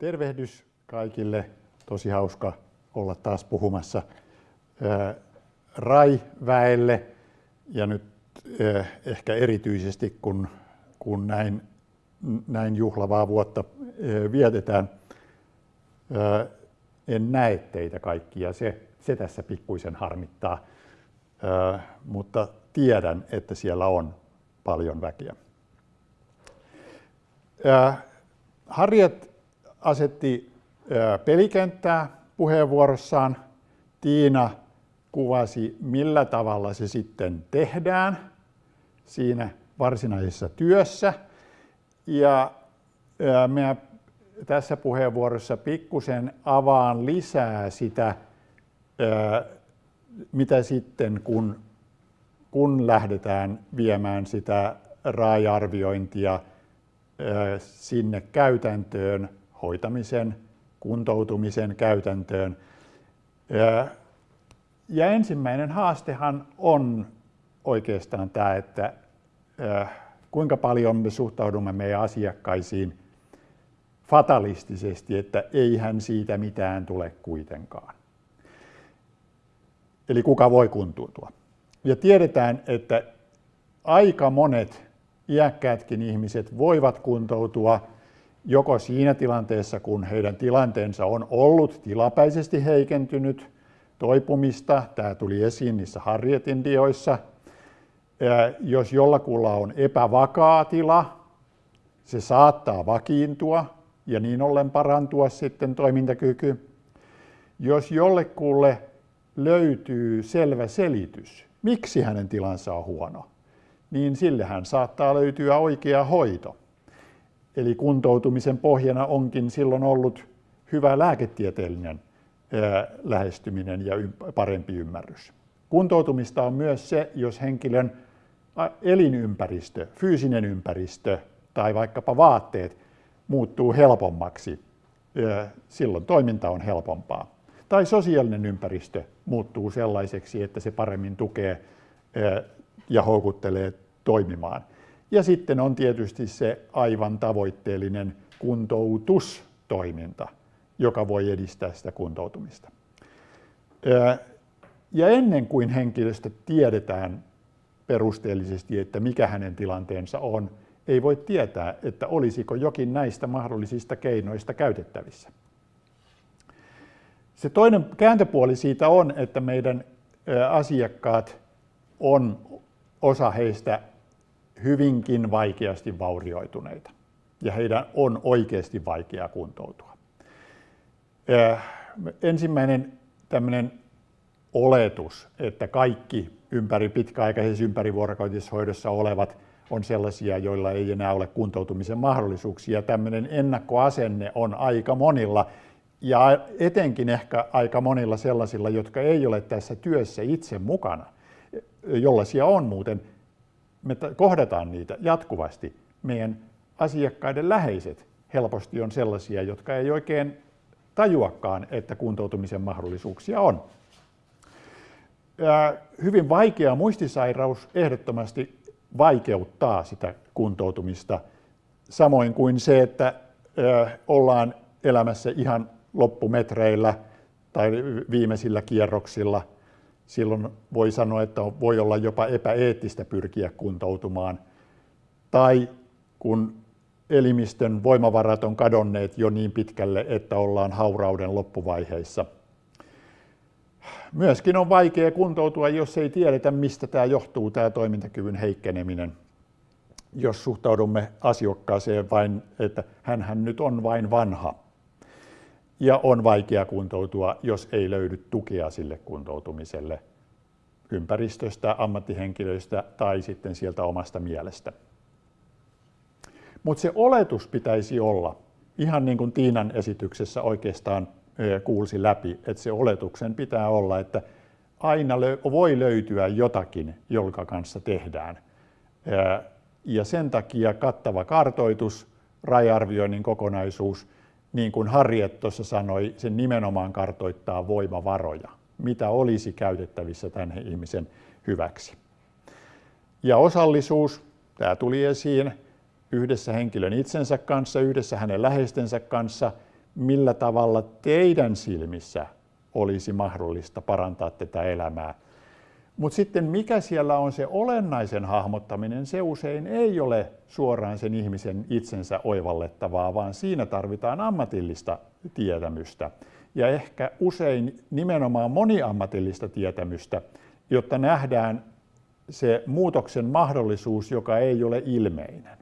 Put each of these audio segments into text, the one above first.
Tervehdys kaikille. Tosi hauska olla taas puhumassa RAI-väelle ja nyt ehkä erityisesti kun, kun näin, näin juhlavaa vuotta vietetään. En näe teitä kaikkia, se, se tässä pikkuisen harmittaa, mutta tiedän, että siellä on paljon väkeä. Harriet asetti pelikenttää puheenvuorossaan. Tiina kuvasi, millä tavalla se sitten tehdään siinä varsinaisessa työssä. Ja minä tässä puheenvuorossa pikkusen avaan lisää sitä, mitä sitten kun, kun lähdetään viemään sitä RAI-arviointia sinne käytäntöön, hoitamisen, kuntoutumisen käytäntöön. Ja ensimmäinen haastehan on oikeastaan tämä, että kuinka paljon me suhtaudumme meidän asiakkaisiin fatalistisesti, että eihän siitä mitään tule kuitenkaan. Eli kuka voi kuntoutua. Ja tiedetään, että aika monet iäkkäätkin ihmiset voivat kuntoutua joko siinä tilanteessa, kun heidän tilanteensa on ollut tilapäisesti heikentynyt, toipumista, tämä tuli esiin niissä Harrietin dioissa, jos jollakulla on epävakaa tila, se saattaa vakiintua ja niin ollen parantua sitten toimintakyky. Jos jollekulle löytyy selvä selitys, miksi hänen tilansa on huono, niin sillehän saattaa löytyä oikea hoito. Eli kuntoutumisen pohjana onkin silloin ollut hyvä lääketieteellinen lähestyminen ja parempi ymmärrys. Kuntoutumista on myös se, jos henkilön elinympäristö, fyysinen ympäristö tai vaikkapa vaatteet muuttuu helpommaksi. Silloin toiminta on helpompaa. Tai sosiaalinen ympäristö muuttuu sellaiseksi, että se paremmin tukee ja houkuttelee toimimaan. Ja sitten on tietysti se aivan tavoitteellinen kuntoutustoiminta, joka voi edistää sitä kuntoutumista. Ja ennen kuin henkilöstä tiedetään perusteellisesti, että mikä hänen tilanteensa on, ei voi tietää, että olisiko jokin näistä mahdollisista keinoista käytettävissä. Se toinen kääntöpuoli siitä on, että meidän asiakkaat on osa heistä hyvinkin vaikeasti vaurioituneita ja heidän on oikeasti vaikea kuntoutua. Ensimmäinen tämmöinen oletus, että kaikki ympäri pitkäaikaisessa ympärivuorokautisessa olevat on sellaisia, joilla ei enää ole kuntoutumisen mahdollisuuksia. Tämmöinen ennakkoasenne on aika monilla ja etenkin ehkä aika monilla sellaisilla, jotka ei ole tässä työssä itse mukana, jollaisia on muuten. Me kohdataan niitä jatkuvasti. Meidän asiakkaiden läheiset helposti on sellaisia, jotka ei oikein tajuakaan, että kuntoutumisen mahdollisuuksia on. Hyvin vaikea muistisairaus ehdottomasti vaikeuttaa sitä kuntoutumista, samoin kuin se, että ollaan elämässä ihan loppumetreillä tai viimeisillä kierroksilla. Silloin voi sanoa, että voi olla jopa epäeettistä pyrkiä kuntoutumaan. Tai kun elimistön voimavarat on kadonneet jo niin pitkälle, että ollaan haurauden loppuvaiheissa. Myöskin on vaikea kuntoutua, jos ei tiedetä, mistä tämä johtuu, tämä toimintakyvyn heikkeneminen. Jos suhtaudumme asiakkaaseen vain, että hän nyt on vain vanha. Ja on vaikea kuntoutua, jos ei löydy tukea sille kuntoutumiselle ympäristöstä, ammattihenkilöistä tai sitten sieltä omasta mielestä. Mutta se oletus pitäisi olla, ihan niin kuin Tiinan esityksessä oikeastaan kuulsi läpi, että se oletuksen pitää olla, että aina voi löytyä jotakin, jonka kanssa tehdään. Ja sen takia kattava kartoitus, rajarvioinnin kokonaisuus, niin kuin Harriet tuossa sanoi, sen nimenomaan kartoittaa voimavaroja, mitä olisi käytettävissä tämän ihmisen hyväksi. Ja osallisuus, tämä tuli esiin, yhdessä henkilön itsensä kanssa, yhdessä hänen läheistensä kanssa, millä tavalla teidän silmissä olisi mahdollista parantaa tätä elämää. Mutta sitten mikä siellä on se olennaisen hahmottaminen, se usein ei ole suoraan sen ihmisen itsensä oivallettavaa, vaan siinä tarvitaan ammatillista tietämystä ja ehkä usein nimenomaan moniammatillista tietämystä, jotta nähdään se muutoksen mahdollisuus, joka ei ole ilmeinen.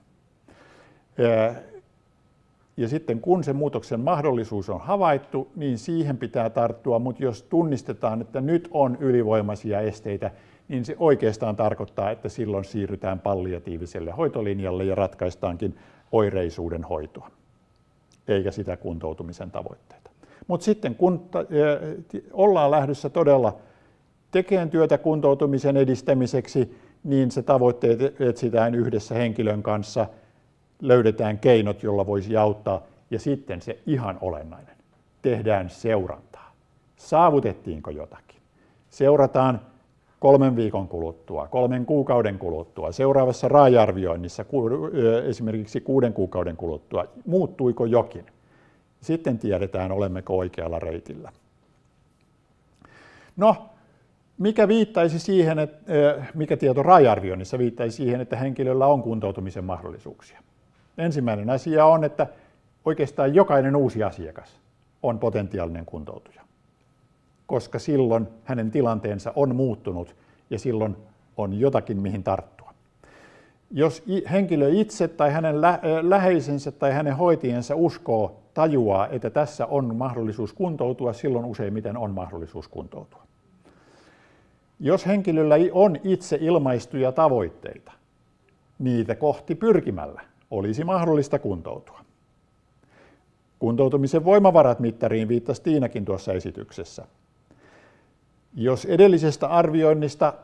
Ja sitten kun se muutoksen mahdollisuus on havaittu, niin siihen pitää tarttua, mutta jos tunnistetaan, että nyt on ylivoimaisia esteitä, niin se oikeastaan tarkoittaa, että silloin siirrytään palliatiiviselle hoitolinjalle ja ratkaistaankin oireisuuden hoitoa, eikä sitä kuntoutumisen tavoitteita. Mutta sitten kun ollaan lähdössä todella tekemään työtä kuntoutumisen edistämiseksi, niin se tavoitteet etsitään yhdessä henkilön kanssa – löydetään keinot, jolla voisi auttaa. Ja sitten se ihan olennainen, tehdään seurantaa. Saavutettiinko jotakin? Seurataan kolmen viikon kuluttua, kolmen kuukauden kuluttua, seuraavassa raajarvioinnissa esimerkiksi kuuden kuukauden kuluttua, muuttuiko jokin. Sitten tiedetään, olemmeko oikealla reitillä. No, mikä viittaisi siihen, että, mikä tieto raajarvioinnissa viittaisi siihen, että henkilöllä on kuntoutumisen mahdollisuuksia? Ensimmäinen asia on, että oikeastaan jokainen uusi asiakas on potentiaalinen kuntoutuja, koska silloin hänen tilanteensa on muuttunut ja silloin on jotakin, mihin tarttua. Jos henkilö itse tai hänen läheisensä tai hänen hoitajansa uskoo, tajuaa, että tässä on mahdollisuus kuntoutua, silloin useimmiten on mahdollisuus kuntoutua. Jos henkilöllä on itse ilmaistuja tavoitteita, niitä kohti pyrkimällä, olisi mahdollista kuntoutua. Kuntoutumisen voimavarat mittariin viittasi Tiinakin tuossa esityksessä. Jos edellisestä arvioinnista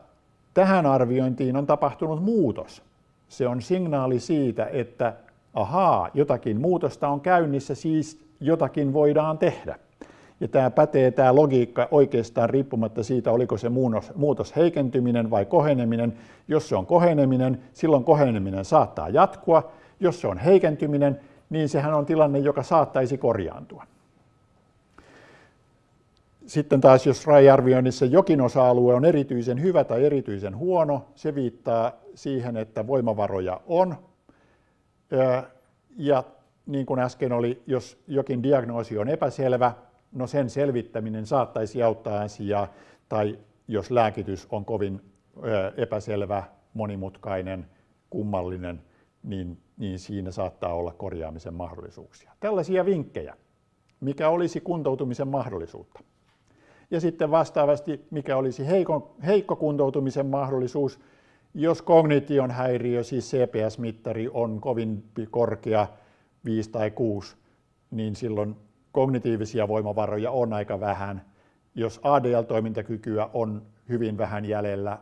tähän arviointiin on tapahtunut muutos, se on signaali siitä, että ahaa, jotakin muutosta on käynnissä, siis jotakin voidaan tehdä. Ja tämä pätee tämä logiikka oikeastaan riippumatta siitä, oliko se muutos heikentyminen vai koheneminen. Jos se on koheneminen, silloin koheneminen saattaa jatkua. Jos se on heikentyminen, niin sehän on tilanne, joka saattaisi korjaantua. Sitten taas, jos raja-arvioinnissa jokin osa-alue on erityisen hyvä tai erityisen huono, se viittaa siihen, että voimavaroja on. Ja niin kuin äsken oli, jos jokin diagnoosi on epäselvä, no sen selvittäminen saattaisi auttaa asiaa, tai jos lääkitys on kovin epäselvä, monimutkainen, kummallinen, niin, niin siinä saattaa olla korjaamisen mahdollisuuksia. Tällaisia vinkkejä, mikä olisi kuntoutumisen mahdollisuutta. Ja sitten vastaavasti, mikä olisi heikko, heikko kuntoutumisen mahdollisuus, jos kognition häiriö, siis CPS-mittari, on kovin korkea, 5 tai 6, niin silloin kognitiivisia voimavaroja on aika vähän. Jos ADL-toimintakykyä on hyvin vähän jäljellä,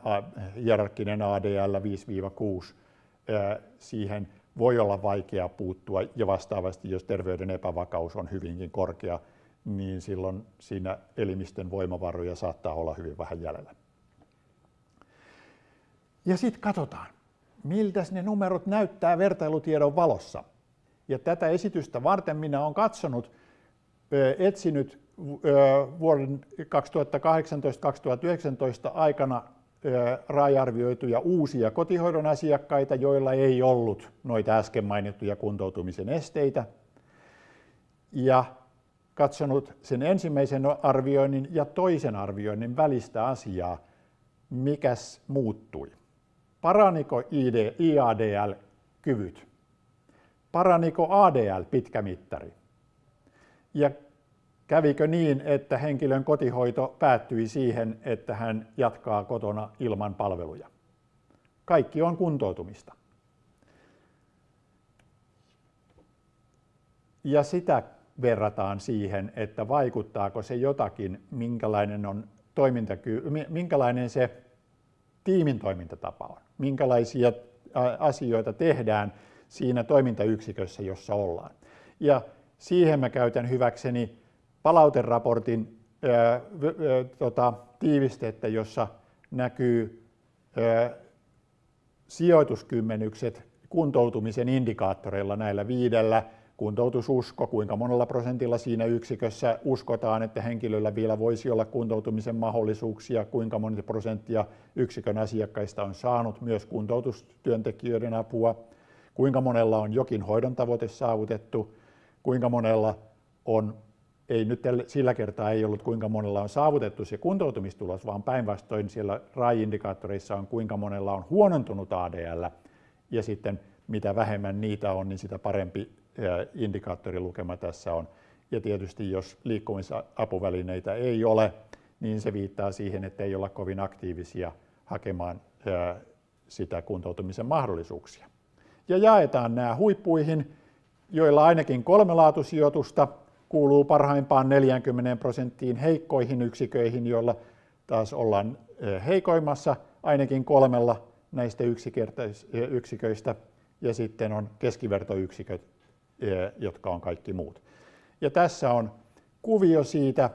hierarkkinen ADL 5-6, siihen voi olla vaikea puuttua ja vastaavasti, jos terveyden epävakaus on hyvinkin korkea, niin silloin siinä elimistön voimavaroja saattaa olla hyvin vähän jäljellä. Ja sitten katsotaan, miltä ne numerot näyttää vertailutiedon valossa. Ja tätä esitystä varten minä olen katsonut, etsinyt vuoden 2018-2019 aikana raajarvioituja uusia kotihoidon asiakkaita, joilla ei ollut noita äsken mainittuja kuntoutumisen esteitä. Ja katsonut sen ensimmäisen arvioinnin ja toisen arvioinnin välistä asiaa, mikäs muuttui. Paraniko IADL-kyvyt? Paraniko ADL-pitkämittari? Ja Kävikö niin, että henkilön kotihoito päättyi siihen, että hän jatkaa kotona ilman palveluja? Kaikki on kuntoutumista. Ja sitä verrataan siihen, että vaikuttaako se jotakin, minkälainen, on toimintaky- minkälainen se tiimin toimintatapa on, minkälaisia asioita tehdään siinä toimintayksikössä, jossa ollaan. Ja siihen mä käytän hyväkseni palauteraportin ää, ää, tota, tiivistettä, jossa näkyy ää, sijoituskymmenykset kuntoutumisen indikaattoreilla näillä viidellä. Kuntoutususko, kuinka monella prosentilla siinä yksikössä uskotaan, että henkilöllä vielä voisi olla kuntoutumisen mahdollisuuksia, kuinka moni prosenttia yksikön asiakkaista on saanut myös kuntoutustyöntekijöiden apua, kuinka monella on jokin hoidon tavoite saavutettu, kuinka monella on, ei nyt sillä kertaa ei ollut kuinka monella on saavutettu se kuntoutumistulos, vaan päinvastoin siellä RAI-indikaattoreissa on kuinka monella on huonontunut ADL, ja sitten mitä vähemmän niitä on, niin sitä parempi indikaattorilukema tässä on. Ja tietysti jos liikkumisapuvälineitä ei ole, niin se viittaa siihen, että ei olla kovin aktiivisia hakemaan sitä kuntoutumisen mahdollisuuksia. Ja jaetaan nämä huippuihin, joilla ainakin kolme laatusijoitusta kuuluu parhaimpaan 40 prosenttiin heikkoihin yksiköihin, joilla taas ollaan heikoimmassa ainakin kolmella näistä yksiköistä ja sitten on keskivertoyksiköt, jotka on kaikki muut. Ja tässä on kuvio siitä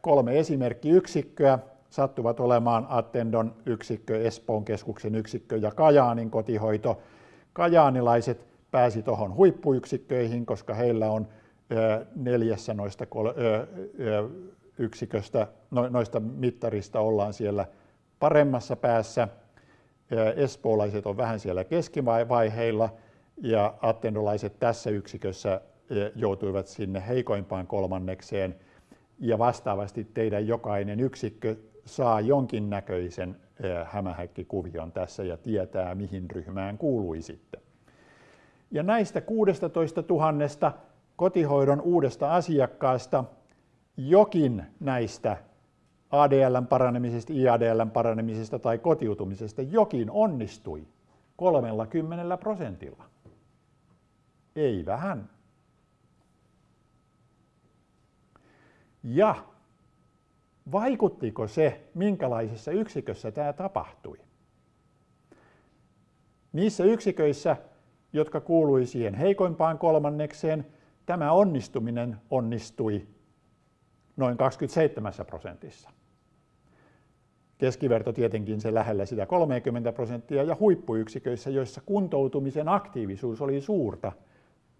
kolme esimerkkiyksikköä, sattuvat olemaan Attendon yksikkö, Espoon keskuksen yksikkö ja Kajaanin kotihoito. Kajaanilaiset pääsi tuohon huippuyksikköihin, koska heillä on neljässä noista yksiköstä, no, noista mittarista ollaan siellä paremmassa päässä. Espoolaiset on vähän siellä keskivaiheilla ja attendolaiset tässä yksikössä joutuivat sinne heikoimpaan kolmannekseen ja vastaavasti teidän jokainen yksikkö saa jonkinnäköisen hämähäkkikuvion tässä ja tietää, mihin ryhmään kuuluisitte. Ja näistä 16 000 kotihoidon uudesta asiakkaasta jokin näistä ADLn paranemisesta, IADLn paranemisesta tai kotiutumisesta jokin onnistui 30 prosentilla. Ei vähän. Ja vaikuttiko se, minkälaisessa yksikössä tämä tapahtui? Niissä yksiköissä, jotka kuului siihen heikoimpaan kolmannekseen, tämä onnistuminen onnistui noin 27 prosentissa. Keskiverto tietenkin se lähellä sitä 30 prosenttia ja huippuyksiköissä, joissa kuntoutumisen aktiivisuus oli suurta,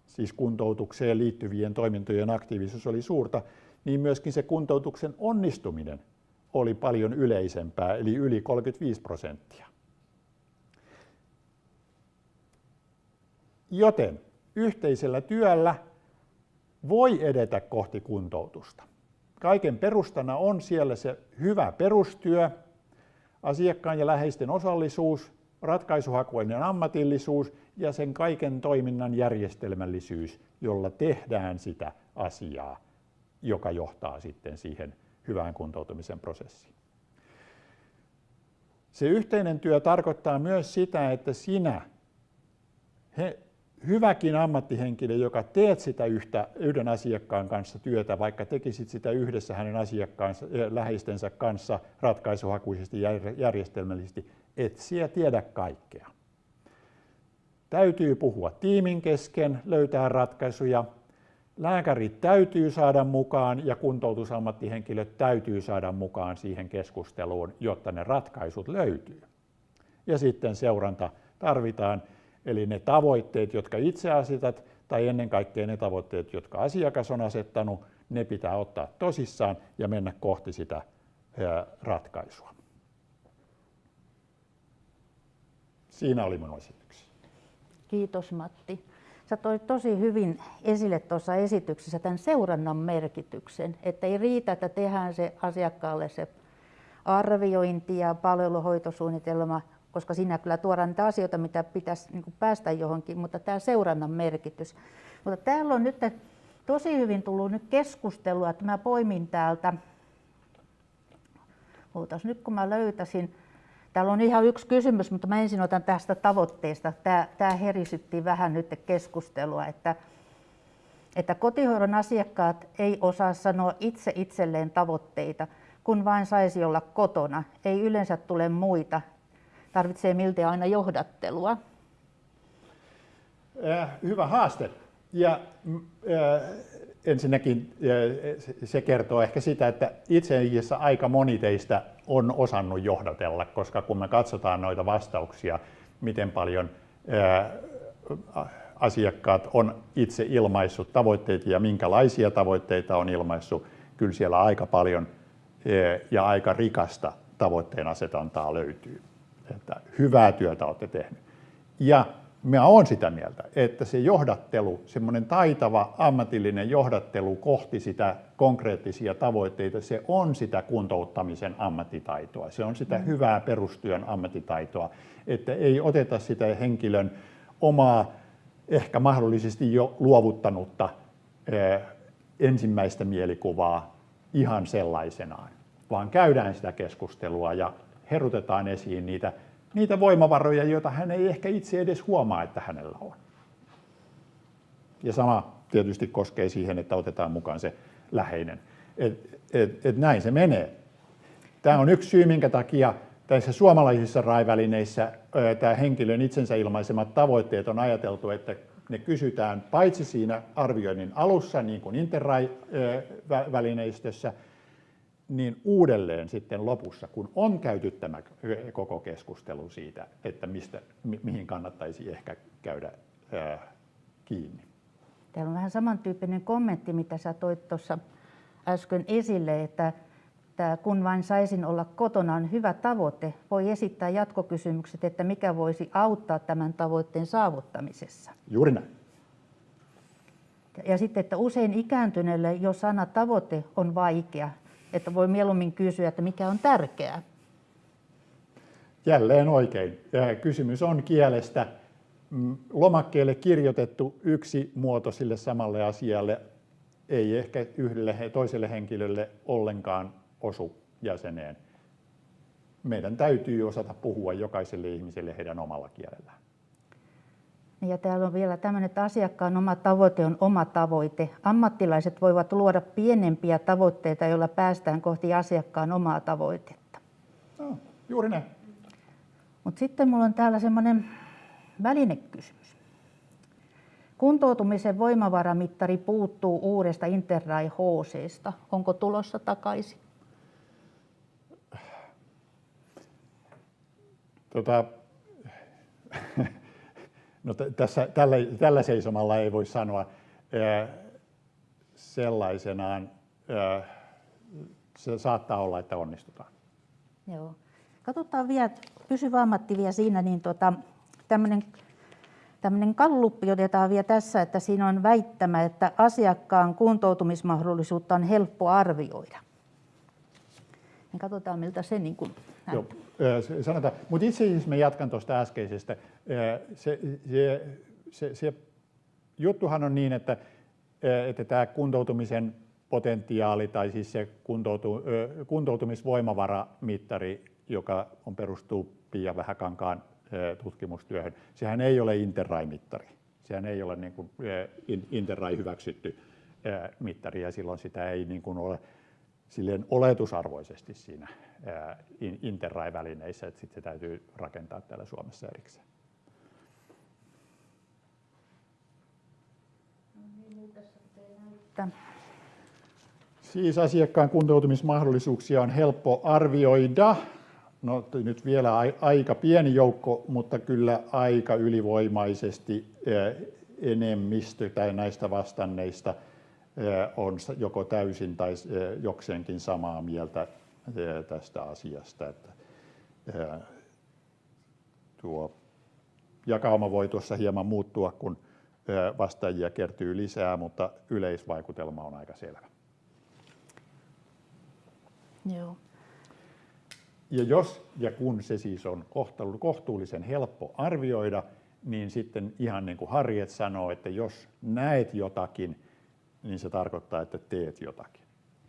siis kuntoutukseen liittyvien toimintojen aktiivisuus oli suurta, niin myöskin se kuntoutuksen onnistuminen oli paljon yleisempää, eli yli 35 prosenttia. Joten yhteisellä työllä voi edetä kohti kuntoutusta. Kaiken perustana on siellä se hyvä perustyö, asiakkaan ja läheisten osallisuus, ratkaisuhakuinen ammatillisuus ja sen kaiken toiminnan järjestelmällisyys, jolla tehdään sitä asiaa, joka johtaa sitten siihen hyvään kuntoutumisen prosessiin. Se yhteinen työ tarkoittaa myös sitä, että sinä, he, hyväkin ammattihenkilö, joka teet sitä yhtä, yhden asiakkaan kanssa työtä, vaikka tekisit sitä yhdessä hänen asiakkaansa, läheistensä kanssa ratkaisuhakuisesti ja järjestelmällisesti, et siellä tiedä kaikkea. Täytyy puhua tiimin kesken, löytää ratkaisuja. Lääkärit täytyy saada mukaan ja kuntoutusammattihenkilöt täytyy saada mukaan siihen keskusteluun, jotta ne ratkaisut löytyy. Ja sitten seuranta tarvitaan, eli ne tavoitteet, jotka itse asetat, tai ennen kaikkea ne tavoitteet, jotka asiakas on asettanut, ne pitää ottaa tosissaan ja mennä kohti sitä ratkaisua. Siinä oli minun esitykseni. Kiitos Matti. Sä toit tosi hyvin esille tuossa esityksessä tämän seurannan merkityksen, että ei riitä, että tehdään se asiakkaalle se arviointi ja palveluhoitosuunnitelma, koska siinä kyllä tuodaan niitä asioita, mitä pitäisi niin päästä johonkin, mutta tämä seurannan merkitys. Mutta täällä on nyt tosi hyvin tullut nyt keskustelua, että mä poimin täältä, Ootas nyt kun mä löytäisin, Täällä on ihan yksi kysymys, mutta mä ensin otan tästä tavoitteesta. Tämä, tämä herisytti vähän nyt keskustelua, että, että kotihoidon asiakkaat ei osaa sanoa itse itselleen tavoitteita, kun vain saisi olla kotona. Ei yleensä tule muita. Tarvitsee miltei aina johdattelua. Äh, hyvä haaste. Ja äh, ensinnäkin se kertoo ehkä sitä, että itse asiassa aika moni teistä on osannut johdatella, koska kun me katsotaan noita vastauksia, miten paljon asiakkaat on itse ilmaissut tavoitteita ja minkälaisia tavoitteita on ilmaissut, kyllä siellä aika paljon ja aika rikasta tavoitteen asetantaa löytyy. Että hyvää työtä olette tehneet. Ja mä oon sitä mieltä, että se johdattelu, semmoinen taitava ammatillinen johdattelu kohti sitä konkreettisia tavoitteita, se on sitä kuntouttamisen ammattitaitoa. Se on sitä mm. hyvää perustyön ammattitaitoa, että ei oteta sitä henkilön omaa, ehkä mahdollisesti jo luovuttanutta ensimmäistä mielikuvaa ihan sellaisenaan, vaan käydään sitä keskustelua ja herutetaan esiin niitä niitä voimavaroja, joita hän ei ehkä itse edes huomaa, että hänellä on. Ja sama tietysti koskee siihen, että otetaan mukaan se läheinen. Et, et, et näin se menee. Tämä on yksi syy, minkä takia tässä suomalaisissa raivälineissä tämä henkilön itsensä ilmaisemat tavoitteet on ajateltu, että ne kysytään paitsi siinä arvioinnin alussa, niin kuin Interrai-välineistössä, niin uudelleen sitten lopussa, kun on käyty tämä koko keskustelu siitä, että mistä, mihin kannattaisi ehkä käydä ää, kiinni. Täällä on vähän samantyyppinen kommentti, mitä sä toit tuossa äsken esille, että että kun vain saisin olla kotona on hyvä tavoite, voi esittää jatkokysymykset, että mikä voisi auttaa tämän tavoitteen saavuttamisessa. Juuri näin. Ja sitten, että usein ikääntyneelle jo sana tavoite on vaikea, että voi mieluummin kysyä, että mikä on tärkeää. Jälleen oikein. Kysymys on kielestä. Mm, lomakkeelle kirjoitettu yksi muoto sille samalle asialle ei ehkä yhdelle toiselle henkilölle ollenkaan osu jäseneen. Meidän täytyy osata puhua jokaiselle ihmiselle heidän omalla kielellään. Ja täällä on vielä tämmöinen, että asiakkaan oma tavoite on oma tavoite. Ammattilaiset voivat luoda pienempiä tavoitteita, joilla päästään kohti asiakkaan omaa tavoitetta. No, juuri näin. Mutta sitten mulla on täällä semmoinen välinekysymys. Kuntoutumisen voimavaramittari puuttuu uudesta Interrai HCsta. Onko tulossa takaisin? Tota, No, tässä, tällä, tällä seisomalla ei voi sanoa sellaisenaan. Se saattaa olla, että onnistutaan. Joo. Katsotaan vielä, pysyvä ammatti vielä siinä, niin tota, tämmöinen tämmöinen kalluppi otetaan vielä tässä, että siinä on väittämä, että asiakkaan kuntoutumismahdollisuutta on helppo arvioida. Niin katsotaan, miltä se niin kuin Joo, sanotaan. Mutta itse asiassa mä jatkan tuosta äskeisestä. Se, se, se, se juttuhan on niin, että, että tämä kuntoutumisen potentiaali tai siis se kuntoutu, kuntoutumisvoimavaramittari, joka on perustuu Pia Vähäkankaan tutkimustyöhön, sehän ei ole Interrai-mittari. Sehän ei ole niin kuin Interrai hyväksytty mittari ja silloin sitä ei niin kuin ole silleen oletusarvoisesti siinä Interrai-välineissä, että sitten se täytyy rakentaa täällä Suomessa erikseen. Siis asiakkaan kuntoutumismahdollisuuksia on helppo arvioida. No nyt vielä aika pieni joukko, mutta kyllä aika ylivoimaisesti enemmistö tai näistä vastanneista on joko täysin tai jokseenkin samaa mieltä tästä asiasta. Että tuo jakauma voi tuossa hieman muuttua, kun vastaajia kertyy lisää, mutta yleisvaikutelma on aika selvä. Joo. Ja jos ja kun se siis on kohtuullisen helppo arvioida, niin sitten ihan niin kuin Harriet sanoo, että jos näet jotakin, niin se tarkoittaa, että teet jotakin.